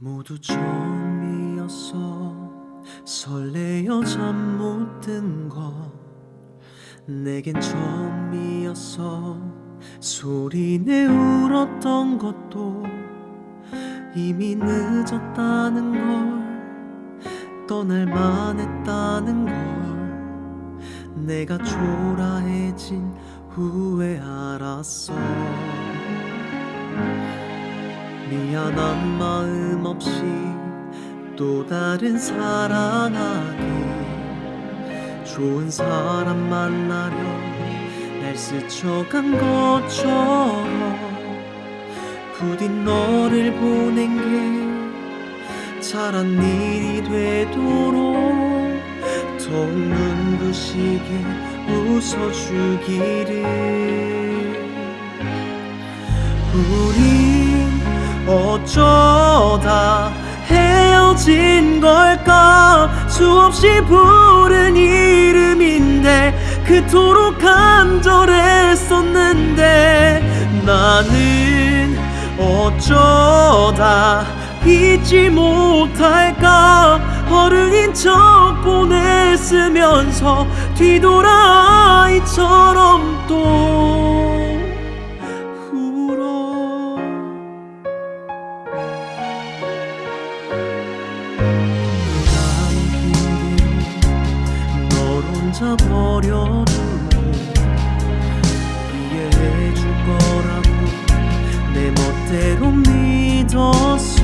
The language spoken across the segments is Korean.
모두 처음이었어 설레어 잠 못 든 거 내겐 처음이었어 소리내 울었던 것도 이미 늦었다는 걸 떠날 만 했다는 걸 내가 초라해진 후에 알았어 미안한 마음 없이 또 다른 사랑하기. 좋은 사람 만나려 날 스쳐간 것처럼 부디 너를 보낸 게 잘한 일이 되도록 더욱 눈부시게 웃어주기를. 우린 어쩌다 헤어진 걸까? 수없이 부른 이름인데 그토록 간절했었는데 나는 어쩌다 잊지 못할까? 어른인 척 보냈으면서 뒤돌아 아이처럼 또 버려두고 이해해줄 거라고 내 멋대로 믿었어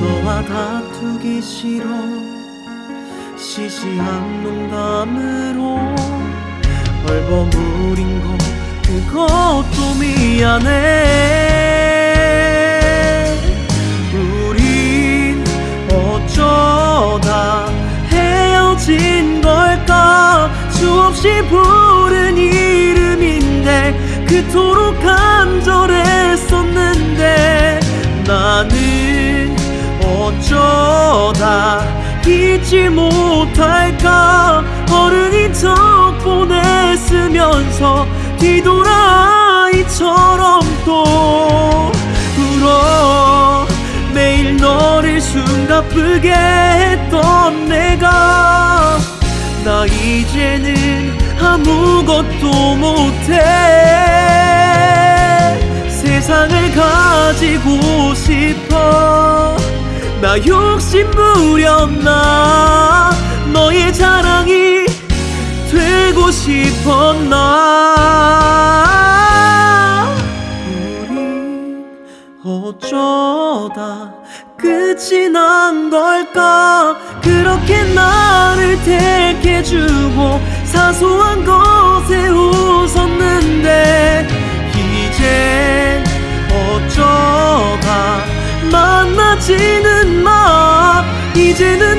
너와 다투기 싫어 시시한 농담으로 얼버무린 거 그것도 미안해 없이 부른 이름인데 그토록 간절했었는데 나는 어쩌다 잊지 못할까? 어른인 척 보냈으면서 뒤돌아 아이처럼 또 울어. 매일 너를 숨가쁘게 했던 내가 나 이제는 아무것도 못해. 세상을 가지고 싶어. 나 욕심 부렸나? 너의 자랑이 되고 싶었나 이러다 끝이 난 걸까? 그렇게 나를 택해주고 사소한 것에 웃었는데 이제 어쩌다 만나지는 마. 이제는